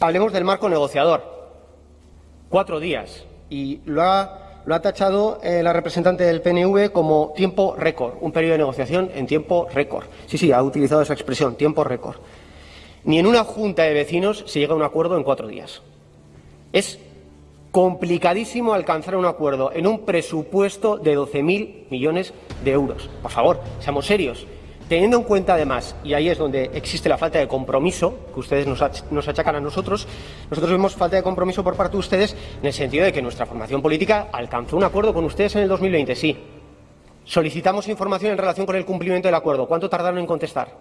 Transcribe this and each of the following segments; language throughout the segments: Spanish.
Hablemos del marco negociador. Cuatro días. Y lo ha, lo ha tachado eh, la representante del PNV como tiempo récord, un periodo de negociación en tiempo récord. Sí, sí, ha utilizado esa expresión, tiempo récord. Ni en una junta de vecinos se llega a un acuerdo en cuatro días. Es complicadísimo alcanzar un acuerdo en un presupuesto de 12.000 millones de euros. Por favor, seamos serios. Teniendo en cuenta, además, y ahí es donde existe la falta de compromiso, que ustedes nos, nos, achacan a nosotros, nosotros vemos falta de compromiso por parte de ustedes en el sentido de que nuestra formación política alcanzó un acuerdo con ustedes en el 2020, sí. Solicitamos información en relación con el cumplimiento del acuerdo. ¿Cuánto tardaron en contestar?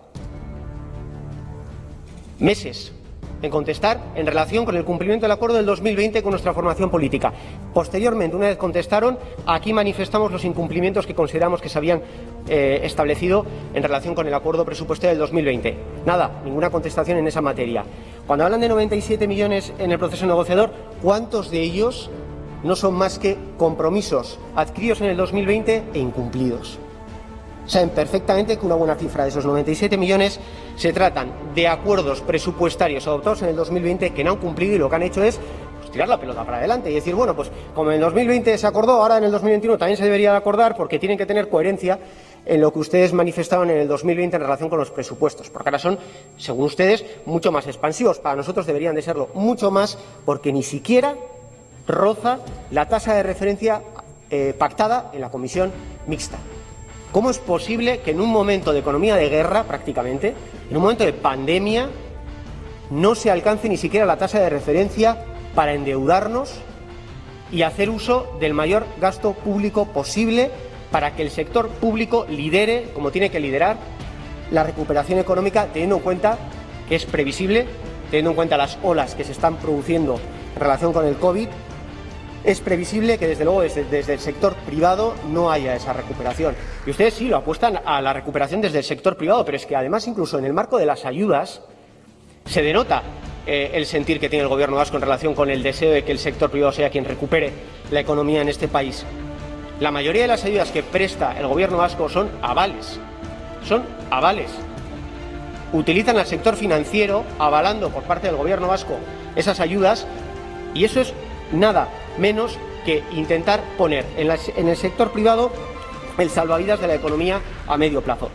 Meses en contestar en relación con el cumplimiento del acuerdo del 2020 con nuestra formación política. Posteriormente, una vez contestaron, aquí manifestamos los incumplimientos que consideramos que se habían eh, establecido en relación con el acuerdo presupuestario del 2020. Nada, ninguna contestación en esa materia. Cuando hablan de 97 millones en el proceso negociador, ¿cuántos de ellos no son más que compromisos adquiridos en el 2020 e incumplidos? Saben perfectamente que una buena cifra de esos 97 millones se tratan de acuerdos presupuestarios adoptados en el 2020 que no han cumplido y lo que han hecho es pues, tirar la pelota para adelante y decir, bueno, pues como en el 2020 se acordó, ahora en el 2021 también se debería de acordar porque tienen que tener coherencia en lo que ustedes manifestaban en el 2020 en relación con los presupuestos, porque ahora son, según ustedes, mucho más expansivos. Para nosotros deberían de serlo mucho más porque ni siquiera roza la tasa de referencia eh, pactada en la comisión mixta. ¿Cómo es posible que en un momento de economía de guerra, prácticamente, en un momento de pandemia, no se alcance ni siquiera la tasa de referencia para endeudarnos y hacer uso del mayor gasto público posible para que el sector público lidere, como tiene que liderar, la recuperación económica, teniendo en cuenta que es previsible, teniendo en cuenta las olas que se están produciendo en relación con el COVID es previsible que desde luego desde, el sector privado no haya esa recuperación. Y ustedes sí lo apuestan a la recuperación desde el sector privado, pero es que además incluso en el marco de las ayudas se denota eh, el sentir que tiene el Gobierno vasco en relación con el deseo de que el sector privado sea quien recupere la economía en este país. La mayoría de las ayudas que presta el Gobierno vasco son avales, son avales. Utilizan al sector financiero avalando por parte del Gobierno vasco esas ayudas y eso es nada menos que intentar poner en, el sector privado el salvavidas de la economía a medio plazo.